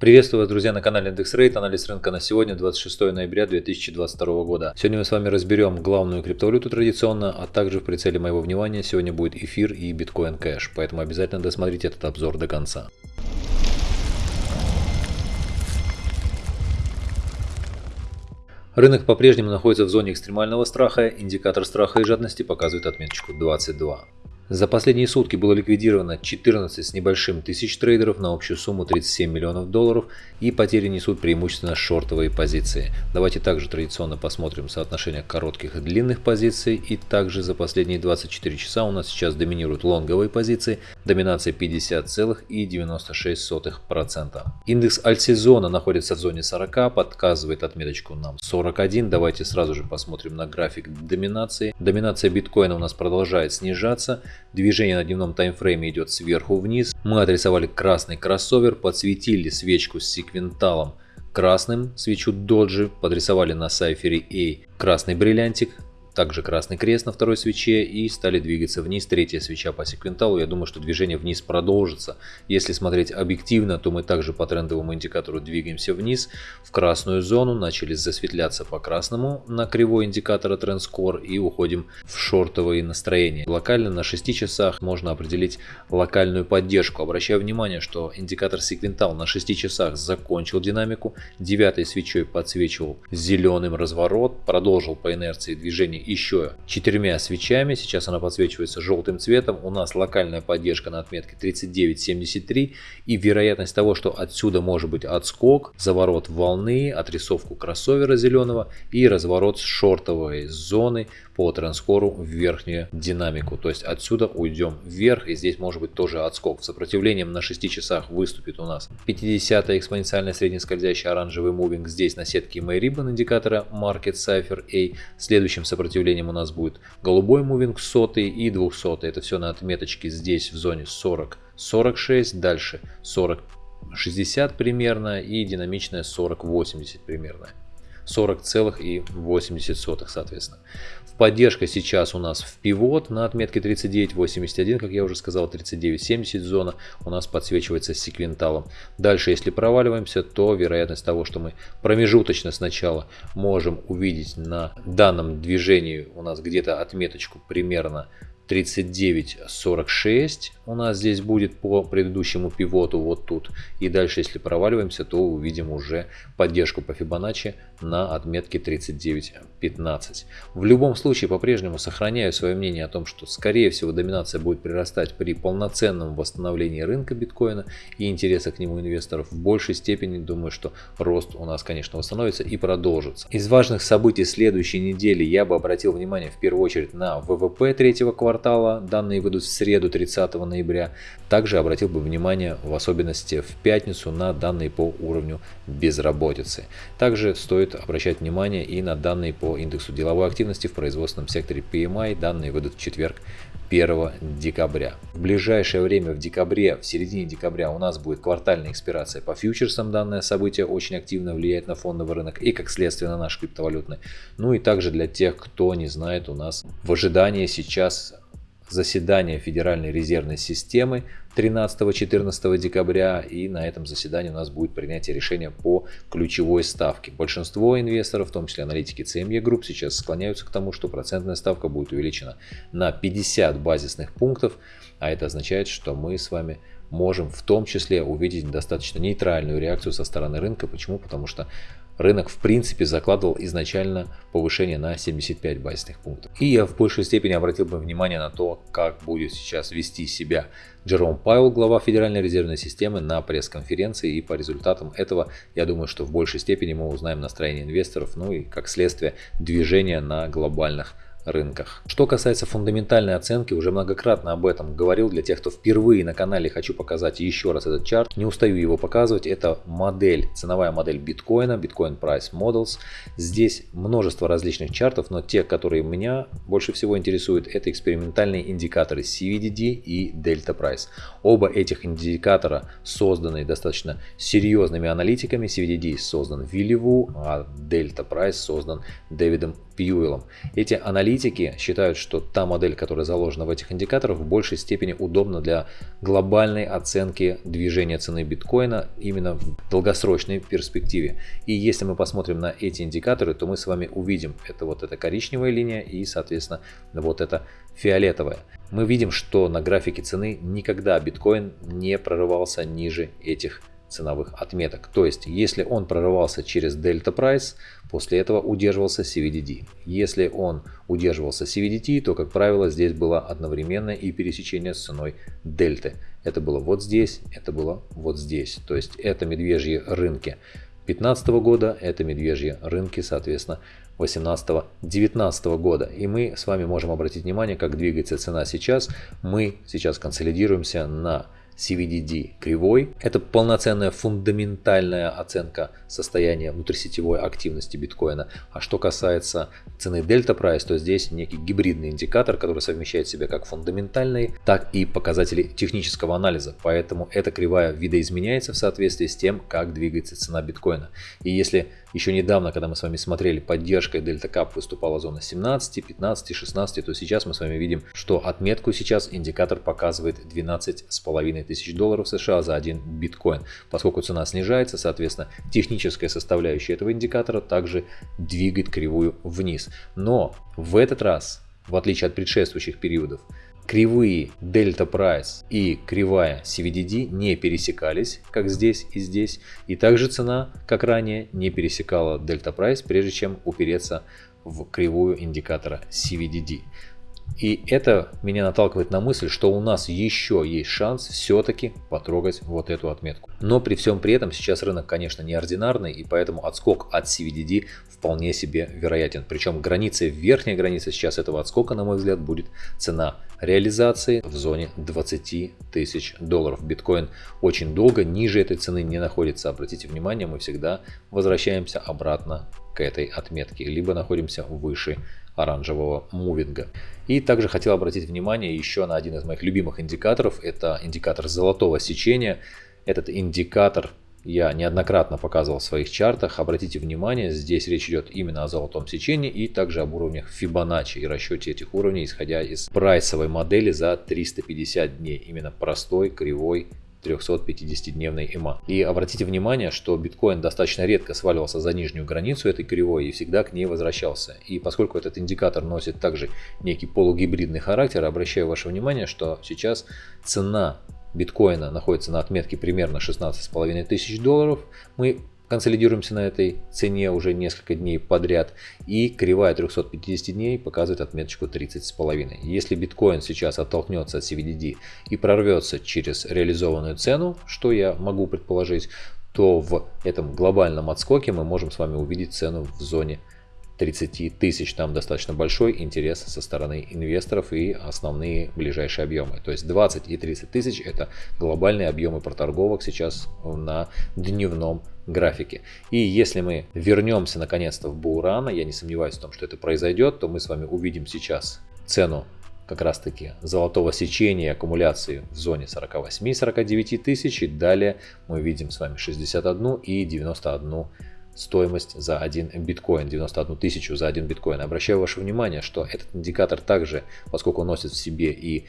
Приветствую вас, друзья, на канале Рейт. Анализ рынка на сегодня, 26 ноября 2022 года. Сегодня мы с вами разберем главную криптовалюту традиционно, а также в прицеле моего внимания сегодня будет эфир и биткоин кэш. Поэтому обязательно досмотрите этот обзор до конца. Рынок по-прежнему находится в зоне экстремального страха, индикатор страха и жадности показывает отметочку 22. За последние сутки было ликвидировано 14 с небольшим тысяч трейдеров на общую сумму 37 миллионов долларов и потери несут преимущественно шортовые позиции. Давайте также традиционно посмотрим соотношение коротких и длинных позиций. И также за последние 24 часа у нас сейчас доминируют лонговые позиции, доминация 50,96%. Индекс альтсезона находится в зоне 40, подсказывает отметочку нам 41. Давайте сразу же посмотрим на график доминации. Доминация биткоина у нас продолжает снижаться. Движение на дневном таймфрейме идет сверху вниз. Мы отрисовали красный кроссовер, подсветили свечку с секвенталом красным, свечу доджи, подрисовали на сайфере A красный бриллиантик, также красный крест на второй свече и стали двигаться вниз. Третья свеча по секвенталу. Я думаю, что движение вниз продолжится. Если смотреть объективно, то мы также по трендовому индикатору двигаемся вниз в красную зону. Начали засветляться по красному на кривой индикатора TrendScore и уходим в шортовые настроения. Локально на 6 часах можно определить локальную поддержку. Обращаю внимание, что индикатор секвентал на 6 часах закончил динамику. Девятой свечой подсвечивал зеленым разворот. Продолжил по инерции движение еще четырьмя свечами. Сейчас она подсвечивается желтым цветом. У нас локальная поддержка на отметке 39.73 и вероятность того, что отсюда может быть отскок, заворот волны, отрисовку кроссовера зеленого и разворот с шортовой зоны по транскору в верхнюю динамику. То есть отсюда уйдем вверх и здесь может быть тоже отскок. Сопротивлением на 6 часах выступит у нас 50 экспоненциальная среднескользящая оранжевый мувинг здесь на сетке Mayribban индикатора Market Cipher A. Следующим сопротивлением у нас будет голубой мувинг 100 и 200. Это все на отметочке здесь в зоне 40 46, дальше 40 60 примерно и динамичная 40 80 примерно. 40,80 соответственно. В поддержка сейчас у нас в пивот на отметке 39.81, как я уже сказал, 39.70 зона у нас подсвечивается секвенталом. Дальше, если проваливаемся, то вероятность того, что мы промежуточно сначала можем увидеть на данном движении у нас где-то отметочку примерно 39.46 у нас здесь будет по предыдущему пивоту вот тут. И дальше, если проваливаемся, то увидим уже поддержку по Fibonacci на отметке 39.15. В любом случае, по-прежнему сохраняю свое мнение о том, что скорее всего доминация будет прирастать при полноценном восстановлении рынка биткоина и интереса к нему инвесторов. В большей степени думаю, что рост у нас, конечно, восстановится и продолжится. Из важных событий следующей недели я бы обратил внимание в первую очередь на ВВП третьего квартала квартала, данные выйдут в среду 30 ноября. Также обратил бы внимание в особенности в пятницу на данные по уровню безработицы. Также стоит обращать внимание и на данные по индексу деловой активности в производственном секторе PMI. Данные выйдут в четверг 1 декабря. В ближайшее время в декабре, в середине декабря у нас будет квартальная экспирация по фьючерсам. Данное событие очень активно влияет на фондовый рынок и как следствие на наш криптовалютный. Ну и также для тех, кто не знает, у нас в ожидании сейчас заседание Федеральной резервной системы 13-14 декабря и на этом заседании у нас будет принятие решения по ключевой ставке. Большинство инвесторов, в том числе аналитики CME Group, сейчас склоняются к тому, что процентная ставка будет увеличена на 50 базисных пунктов, а это означает, что мы с вами можем в том числе увидеть достаточно нейтральную реакцию со стороны рынка. Почему? Потому что рынок в принципе закладывал изначально повышение на 75 базисных пунктов. И я в большей степени обратил бы внимание на то, как будет сейчас вести себя Джером Пайл, глава Федеральной резервной системы, на пресс-конференции. И по результатам этого, я думаю, что в большей степени мы узнаем настроение инвесторов, ну и как следствие движения на глобальных рынках. Что касается фундаментальной оценки, уже многократно об этом говорил. Для тех, кто впервые на канале, хочу показать еще раз этот чарт. Не устаю его показывать. Это модель, ценовая модель биткоина, Bitcoin Price Models. Здесь множество различных чартов, но те, которые меня больше всего интересуют, это экспериментальные индикаторы CVDD и Delta Price. Оба этих индикатора созданы достаточно серьезными аналитиками. CVDD создан Вилли Ву, а Delta Price создан Дэвидом Пьюэлом. Эти аналитики считают, что та модель, которая заложена в этих индикаторах, в большей степени удобна для глобальной оценки движения цены биткоина именно в долгосрочной перспективе. И если мы посмотрим на эти индикаторы, то мы с вами увидим, это вот эта коричневая линия и, соответственно, вот эта фиолетовая. Мы видим, что на графике цены никогда биткоин не прорывался ниже этих ценовых отметок. То есть, если он прорывался через Delta Price, после этого удерживался CVDD. Если он удерживался CVDT, то, как правило, здесь было одновременное и пересечение с ценой дельты. Это было вот здесь, это было вот здесь. То есть, это медвежьи рынки 2015 года, это медвежьи рынки, соответственно, 18-19 года. И мы с вами можем обратить внимание, как двигается цена сейчас. Мы сейчас консолидируемся на CVDD кривой. Это полноценная фундаментальная оценка состояния внутрисетевой активности биткоина. А что касается цены Delta Price, то здесь некий гибридный индикатор, который совмещает в себе как фундаментальные, так и показатели технического анализа. Поэтому эта кривая видоизменяется в соответствии с тем, как двигается цена биткоина. И если еще недавно, когда мы с вами смотрели, поддержкой Delta Cup выступала зона 17, 15, 16, то сейчас мы с вами видим, что отметку сейчас индикатор показывает 12,5 тысяч долларов США за один биткоин. Поскольку цена снижается, соответственно, техническая составляющая этого индикатора также двигает кривую вниз. Но в этот раз, в отличие от предшествующих периодов, кривые Delta Price и кривая CVDD не пересекались, как здесь и здесь, и также цена, как ранее, не пересекала Delta Price, прежде чем упереться в кривую индикатора CVDD. И это меня наталкивает на мысль, что у нас еще есть шанс все-таки потрогать вот эту отметку. Но при всем при этом сейчас рынок, конечно, неординарный, и поэтому отскок от CVDD вполне себе вероятен. Причем граница, верхняя граница сейчас этого отскока, на мой взгляд, будет цена реализации в зоне 20 тысяч долларов. Биткоин очень долго ниже этой цены не находится. Обратите внимание, мы всегда возвращаемся обратно к этой отметке, либо находимся выше оранжевого мувинга. И также хотел обратить внимание еще на один из моих любимых индикаторов. Это индикатор золотого сечения. Этот индикатор я неоднократно показывал в своих чартах. Обратите внимание, здесь речь идет именно о золотом сечении и также об уровнях Fibonacci и расчете этих уровней, исходя из прайсовой модели за 350 дней. Именно простой, кривой 350-дневной EMA. И обратите внимание, что биткоин достаточно редко сваливался за нижнюю границу этой кривой и всегда к ней возвращался. И поскольку этот индикатор носит также некий полугибридный характер, обращаю ваше внимание, что сейчас цена биткоина находится на отметке примерно 16,5 тысяч долларов. Мы консолидируемся на этой цене уже несколько дней подряд. И кривая 350 дней показывает отметочку 30,5. Если биткоин сейчас оттолкнется от CVDD и прорвется через реализованную цену, что я могу предположить, то в этом глобальном отскоке мы можем с вами увидеть цену в зоне 30 тысяч. Там достаточно большой интерес со стороны инвесторов и основные ближайшие объемы. То есть 20 и 30 тысяч это глобальные объемы проторговок сейчас на дневном графике. И если мы вернемся наконец-то в Бурана, я не сомневаюсь в том, что это произойдет, то мы с вами увидим сейчас цену как раз таки золотого сечения аккумуляции в зоне 48-49 тысяч. И далее мы видим с вами 61 и 91 стоимость за один биткоин, 91 тысячу за один биткоин. Обращаю ваше внимание, что этот индикатор также, поскольку носит в себе и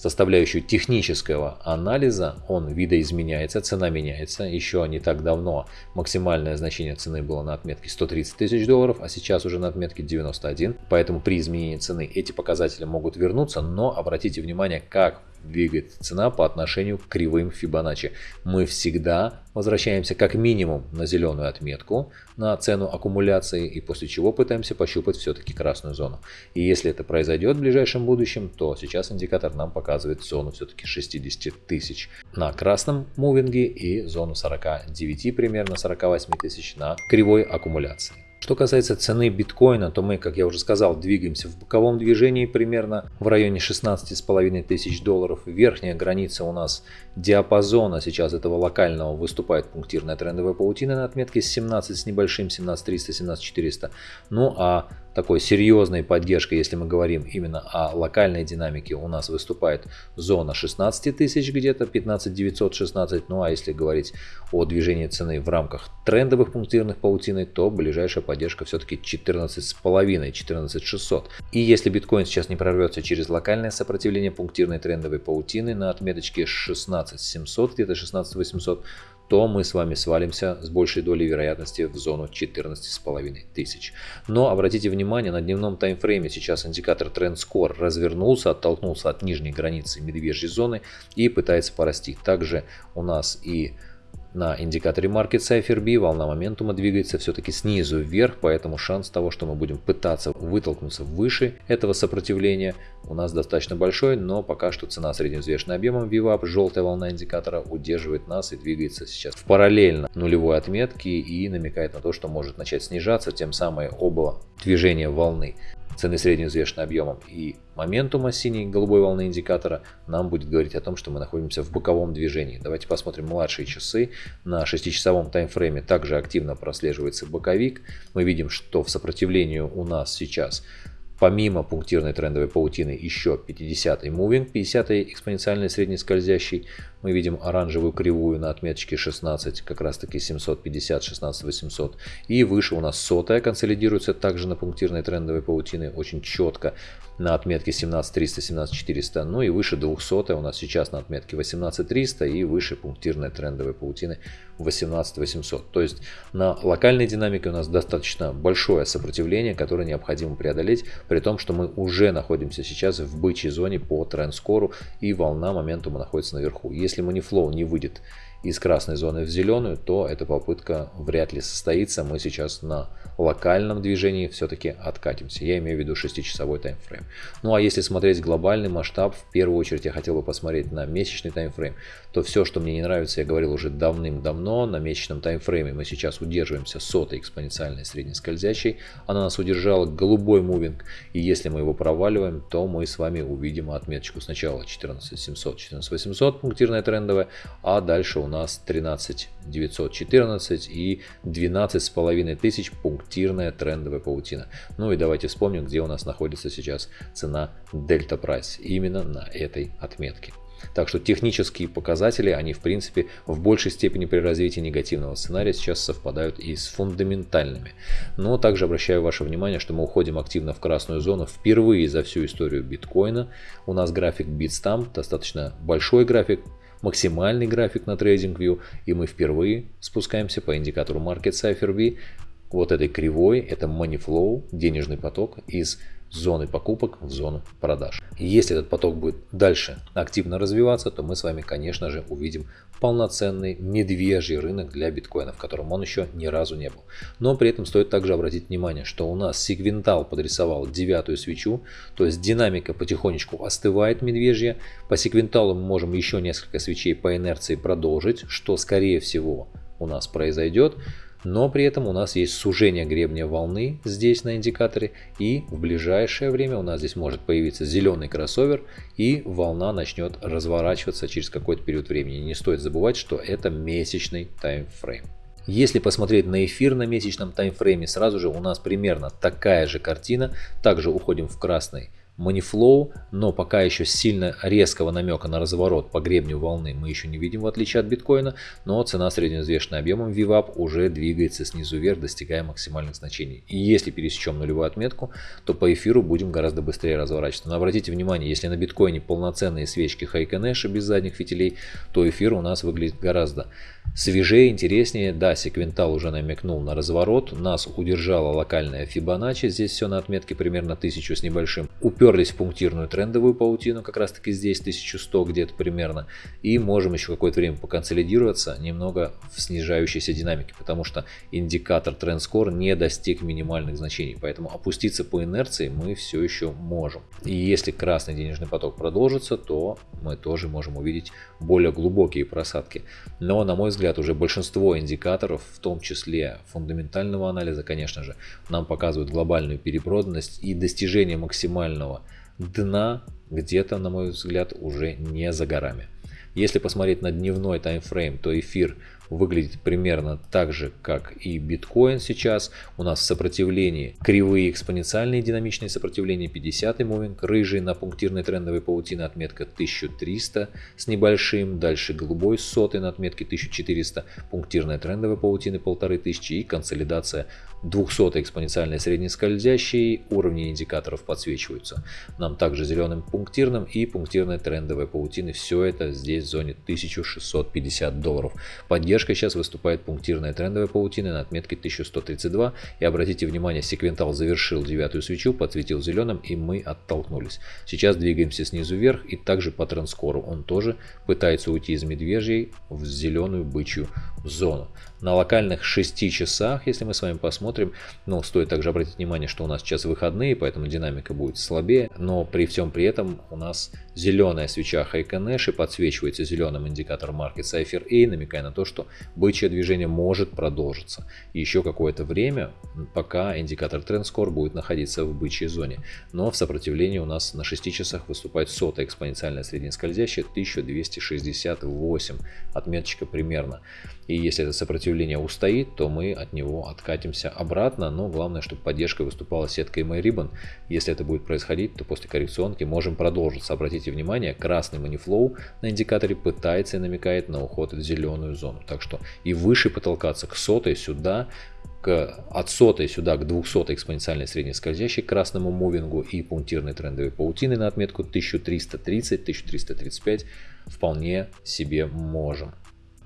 составляющую технического анализа, он видоизменяется, цена меняется. Еще не так давно максимальное значение цены было на отметке 130 тысяч долларов, а сейчас уже на отметке 91. Поэтому при изменении цены эти показатели могут вернуться, но обратите внимание, как двигает цена по отношению к кривым Фибоначчи. Мы всегда возвращаемся как минимум на зеленую отметку, на цену аккумуляции, и после чего пытаемся пощупать все-таки красную зону. И если это произойдет в ближайшем будущем, то сейчас индикатор нам показывает зону все-таки 60 тысяч на красном мувинге и зону 49 примерно 48 тысяч на кривой аккумуляции. Что касается цены биткоина, то мы, как я уже сказал, двигаемся в боковом движении примерно в районе 16,5 тысяч долларов. Верхняя граница у нас диапазона сейчас этого локального выступает пунктирная трендовая паутина на отметке 17 с небольшим, 17300, 17400. Ну а такой серьезной поддержкой, если мы говорим именно о локальной динамике, у нас выступает зона 16 тысяч где-то, 15 916. Ну а если говорить о движении цены в рамках трендовых пунктирных паутины, то ближайшая поддержка все-таки 14,5, 14 600. И если биткоин сейчас не прорвется через локальное сопротивление пунктирной трендовой паутины на отметочке 16 700, где-то 16 800, то мы с вами свалимся с большей долей вероятности в зону 14,5 тысяч. Но обратите внимание, на дневном таймфрейме сейчас индикатор Trend Score развернулся, оттолкнулся от нижней границы медвежьей зоны и пытается порасти. Также у нас и на индикаторе Market Cipher B. Волна моментума двигается все-таки снизу вверх, поэтому шанс того, что мы будем пытаться вытолкнуться выше этого сопротивления у нас достаточно большой, но пока что цена средневзвешенным объемом VWAP, желтая волна индикатора, удерживает нас и двигается сейчас в параллельно нулевой отметке и намекает на то, что может начать снижаться, тем самым оба движения волны цены средневзвешенным объемом и моментума синей голубой волны индикатора нам будет говорить о том, что мы находимся в боковом движении. Давайте посмотрим младшие часы. На 6-часовом таймфрейме также активно прослеживается боковик. Мы видим, что в сопротивлении у нас сейчас Помимо пунктирной трендовой паутины еще 50-й moving, 50-й экспоненциальный среднескользящий. Мы видим оранжевую кривую на отметочке 16, как раз таки 750, 16 800. И выше у нас сотая консолидируется также на пунктирной трендовой паутины очень четко на отметке 17300, 17400. Ну и выше 200 у нас сейчас на отметке 18300 и выше пунктирной трендовой паутины 18800. То есть на локальной динамике у нас достаточно большое сопротивление, которое необходимо преодолеть, при том, что мы уже находимся сейчас в бычьей зоне по тренд-скору и волна моментума находится наверху. Если манифлоу не выйдет из красной зоны в зеленую, то эта попытка вряд ли состоится. Мы сейчас на локальном движении все-таки откатимся. Я имею в виду 6-часовой таймфрейм. Ну а если смотреть глобальный масштаб, в первую очередь я хотел бы посмотреть на месячный таймфрейм, то все, что мне не нравится, я говорил уже давным-давно, на месячном таймфрейме мы сейчас удерживаемся сотой экспоненциальной среднескользящей. Она нас удержала голубой мувинг, и если мы его проваливаем, то мы с вами увидим отметочку сначала 14700, 14800 пунктирная трендовая, а дальше у нас 13 914 и 12 с половиной тысяч пунктирная трендовая паутина. Ну и давайте вспомним, где у нас находится сейчас цена Delta Price. Именно на этой отметке. Так что технические показатели, они в принципе в большей степени при развитии негативного сценария сейчас совпадают и с фундаментальными. Но также обращаю ваше внимание, что мы уходим активно в красную зону впервые за всю историю биткоина. У нас график Bitstamp, достаточно большой график, максимальный график на TradingView, и мы впервые спускаемся по индикатору Market Cipher вот этой кривой, это money flow, денежный поток из зоны покупок в зону продаж. Если этот поток будет дальше активно развиваться, то мы с вами, конечно же, увидим полноценный медвежий рынок для биткоина, в котором он еще ни разу не был. Но при этом стоит также обратить внимание, что у нас сегвентал подрисовал девятую свечу, то есть динамика потихонечку остывает медвежья. По сегвенталу мы можем еще несколько свечей по инерции продолжить, что скорее всего у нас произойдет но при этом у нас есть сужение гребня волны здесь на индикаторе и в ближайшее время у нас здесь может появиться зеленый кроссовер и волна начнет разворачиваться через какой-то период времени. Не стоит забывать, что это месячный таймфрейм. Если посмотреть на эфир на месячном таймфрейме, сразу же у нас примерно такая же картина. Также уходим в красный Moneyflow, но пока еще сильно резкого намека на разворот по гребню волны мы еще не видим в отличие от биткоина, но цена средневзвешенным объемом VWAP уже двигается снизу вверх, достигая максимальных значений. И если пересечем нулевую отметку, то по эфиру будем гораздо быстрее разворачиваться. Но обратите внимание, если на биткоине полноценные свечки Хайконеша без задних фитилей, то эфир у нас выглядит гораздо свежее, интереснее. Да, секвентал уже намекнул на разворот. Нас удержала локальная Fibonacci. Здесь все на отметке примерно 1000 с небольшим. Уперлись в пунктирную трендовую паутину, как раз таки здесь 1100 где-то примерно. И можем еще какое-то время поконсолидироваться немного в снижающейся динамике, потому что индикатор Trend Score не достиг минимальных значений. Поэтому опуститься по инерции мы все еще можем. И если красный денежный поток продолжится, то мы тоже можем увидеть более глубокие просадки. Но на мой взгляд, уже большинство индикаторов, в том числе фундаментального анализа, конечно же, нам показывают глобальную перепроданность и достижение максимального дна где-то, на мой взгляд, уже не за горами. Если посмотреть на дневной таймфрейм, то эфир выглядит примерно так же, как и биткоин сейчас. У нас в сопротивлении кривые экспоненциальные динамичные сопротивления 50 мувинг, рыжий на пунктирной трендовой паутине отметка 1300 с небольшим, дальше голубой сотый на отметке 1400, пунктирная трендовая паутина 1500 и консолидация 200 экспоненциальной среднескользящей, уровни индикаторов подсвечиваются. Нам также зеленым пунктирным и пунктирной трендовой паутины. Все это здесь в зоне 1650 долларов. Поддержкой сейчас выступает пунктирная трендовая паутина на отметке 1132. И обратите внимание, секвентал завершил девятую свечу, подсветил зеленым и мы оттолкнулись. Сейчас двигаемся снизу вверх и также по трендскору. Он тоже пытается уйти из медвежьей в зеленую бычью зону. На локальных 6 часах, если мы с вами посмотрим, ну, стоит также обратить внимание, что у нас сейчас выходные, поэтому динамика будет слабее, но при всем при этом у нас зеленая свеча Хайконэши подсвечивается зеленым индикатором маркет Cypher A, намекая на то, что бычье движение может продолжиться. Еще какое-то время, пока индикатор TrendScore будет находиться в бычьей зоне. Но в сопротивлении у нас на 6 часах выступает сотая экспоненциальная среднескользящая 1268, отметочка примерно. И если это сопротивление устоит, то мы от него откатимся обратно. Но главное, чтобы поддержкой выступала сетка MyRibbon. Если это будет происходить, то после коррекционки можем продолжиться. Обратите внимание, красный манифлоу на индикаторе пытается и намекает на уход в зеленую зону. Так что и выше потолкаться к сотой сюда к, от сотой сюда к 200 экспоненциальной средней скользящей красному мувингу и пунктирной трендовой паутины на отметку 1330-1335 вполне себе можем.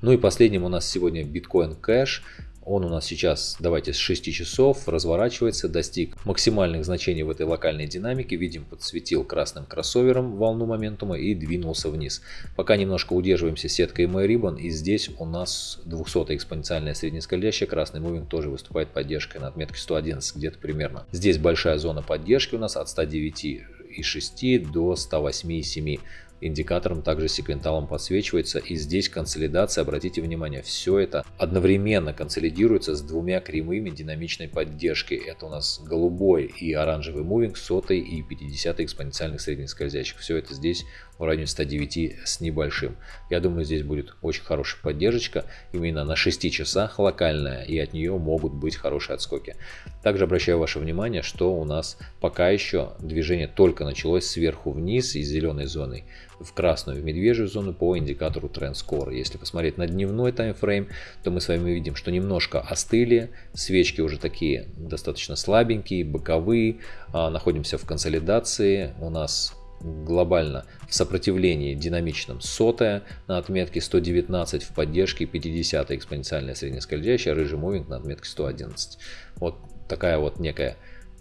Ну и последним у нас сегодня биткоин кэш. Он у нас сейчас, давайте, с 6 часов разворачивается, достиг максимальных значений в этой локальной динамике. Видим, подсветил красным кроссовером волну моментума и двинулся вниз. Пока немножко удерживаемся сеткой MyRibbon. И здесь у нас 200 экспоненциальная среднескользящая. Красный мувинг тоже выступает поддержкой на отметке 111 где-то примерно. Здесь большая зона поддержки у нас от 109,6 до 108,7 индикатором также секвенталом подсвечивается. И здесь консолидация, обратите внимание, все это одновременно консолидируется с двумя кривыми динамичной поддержкой. Это у нас голубой и оранжевый мувинг, сотой и 50 экспоненциальных средних скользящих. Все это здесь в районе 109 с небольшим. Я думаю, здесь будет очень хорошая поддержка именно на 6 часах локальная, и от нее могут быть хорошие отскоки. Также обращаю ваше внимание, что у нас пока еще движение только началось сверху вниз из зеленой зоны в красную, в медвежью зону по индикатору Trend Score. Если посмотреть на дневной таймфрейм, то мы с вами видим, что немножко остыли, свечки уже такие достаточно слабенькие, боковые, а, находимся в консолидации, у нас глобально в сопротивлении динамичном сотая на отметке 119 в поддержке 50 экспоненциальная среднескользящая, рыжий мувинг на отметке 111. Вот такая вот некая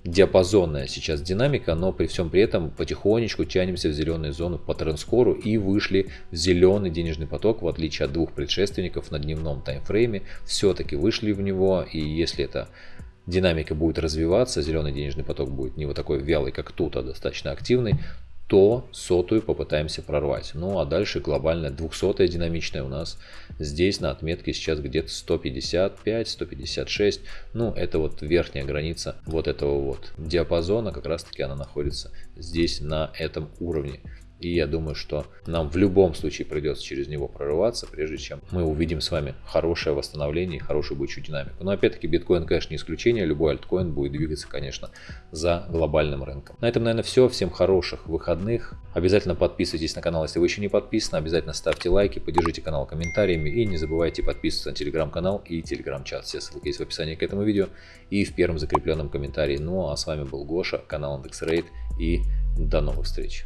диапазонная сейчас динамика, но при всем при этом потихонечку тянемся в зеленую зону по транскору и вышли в зеленый денежный поток, в отличие от двух предшественников на дневном таймфрейме, все-таки вышли в него, и если это динамика будет развиваться, зеленый денежный поток будет не вот такой вялый, как тут, а достаточно активный, то сотую попытаемся прорвать. Ну а дальше глобальная 200 динамичная у нас здесь на отметке сейчас где-то 155, 156. Ну это вот верхняя граница вот этого вот диапазона, как раз таки она находится здесь на этом уровне. И я думаю, что нам в любом случае придется через него прорываться, прежде чем мы увидим с вами хорошее восстановление и хорошую бычью динамику. Но опять-таки биткоин, конечно, не исключение. Любой альткоин будет двигаться, конечно, за глобальным рынком. На этом, наверное, все. Всем хороших выходных. Обязательно подписывайтесь на канал, если вы еще не подписаны. Обязательно ставьте лайки, поддержите канал комментариями. И не забывайте подписываться на телеграм-канал и телеграм-чат. Все ссылки есть в описании к этому видео и в первом закрепленном комментарии. Ну а с вами был Гоша, канал IndexRate и до новых встреч.